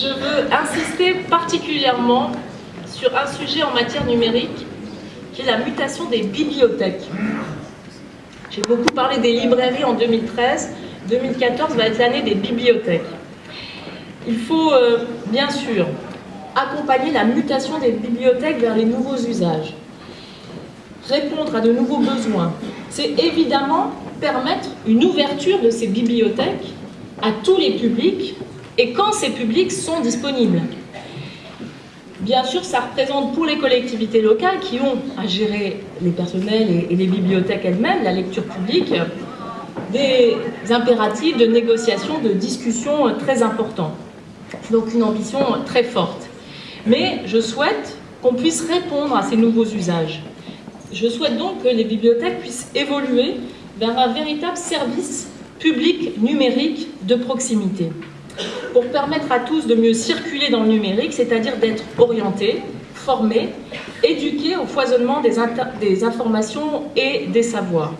je veux insister particulièrement sur un sujet en matière numérique, qui est la mutation des bibliothèques. J'ai beaucoup parlé des librairies en 2013, 2014 va être l'année des bibliothèques. Il faut euh, bien sûr accompagner la mutation des bibliothèques vers les nouveaux usages, répondre à de nouveaux besoins. C'est évidemment permettre une ouverture de ces bibliothèques à tous les publics et quand ces publics sont disponibles. Bien sûr, ça représente pour les collectivités locales qui ont à gérer les personnels et les bibliothèques elles-mêmes, la lecture publique, des impératifs de négociation, de discussion très importants. Donc une ambition très forte. Mais je souhaite qu'on puisse répondre à ces nouveaux usages. Je souhaite donc que les bibliothèques puissent évoluer vers un véritable service public numérique de proximité pour permettre à tous de mieux circuler dans le numérique, c'est-à-dire d'être orientés, formés, éduqués au foisonnement des, informations et des savoirs.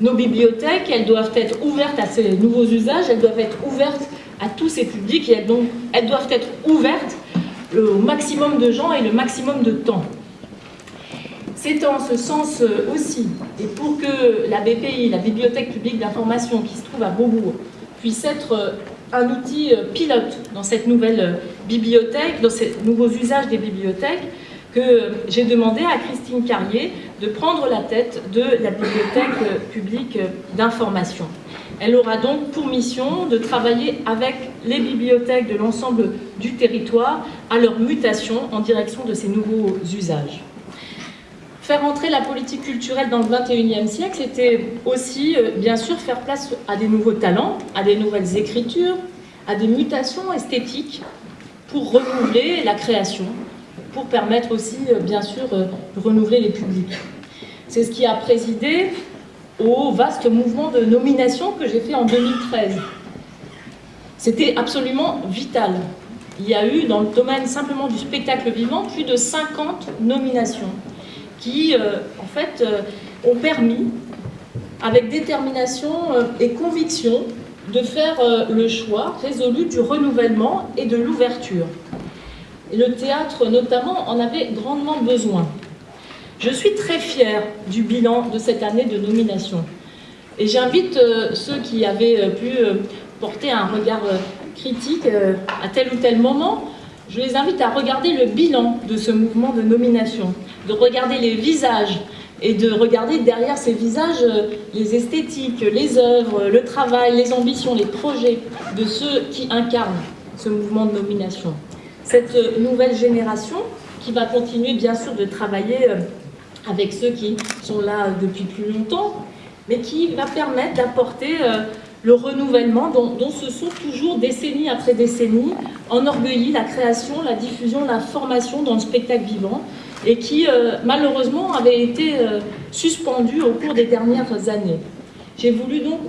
Nos bibliothèques, elles doivent être ouvertes à ces nouveaux usages, elles doivent être ouvertes à tous ces publics et donc elles doivent être ouvertes au maximum de gens et le maximum de temps. C'est en ce sens euh, aussi, et pour que la BPI, la Bibliothèque publique d'information qui se trouve à Beaubourg, puisse être euh, un outil euh, pilote dans cette nouvelle bibliothèque, dans ces nouveaux usages des bibliothèques, que j'ai demandé à Christine Carrier de prendre la tête de la Bibliothèque publique d'information. Elle aura donc pour mission de travailler avec les bibliothèques de l'ensemble du territoire à leur mutation en direction de ces nouveaux usages. Faire entrer la politique culturelle dans le 21e siècle, c'était aussi, euh, bien sûr, faire place à des nouveaux talents, à des nouvelles écritures, à des mutations esthétiques pour renouveler la création, pour permettre aussi, euh, bien sûr, euh, de renouveler les publics. C'est ce qui a présidé au vaste mouvement de nomination que j'ai fait en 2013. C'était absolument vital. Il y a eu, dans le domaine simplement du spectacle vivant, plus de 50 nominations qui, euh, en fait, euh, ont permis, avec détermination euh, et conviction, de faire le choix résolu du renouvellement et de l'ouverture. Le théâtre, notamment, en avait grandement besoin. Je suis très fière du bilan de cette année de nomination. Et j'invite ceux qui avaient pu porter un regard critique à tel ou tel moment, je les invite à regarder le bilan de ce mouvement de nomination de regarder les visages et de regarder derrière ces visages euh, les esthétiques, les œuvres, le travail, les ambitions, les projets de ceux qui incarnent ce mouvement de nomination. Cette euh, nouvelle génération qui va continuer bien sûr de travailler euh, avec ceux qui sont là depuis plus longtemps, mais qui va permettre d'apporter le renouvellement dont, se sont toujours décennie après décennie enorgueillis la création, la diffusion, la formation dans le spectacle vivant et qui euh, malheureusement avait été euh, suspendu au cours des dernières années. J'ai voulu donc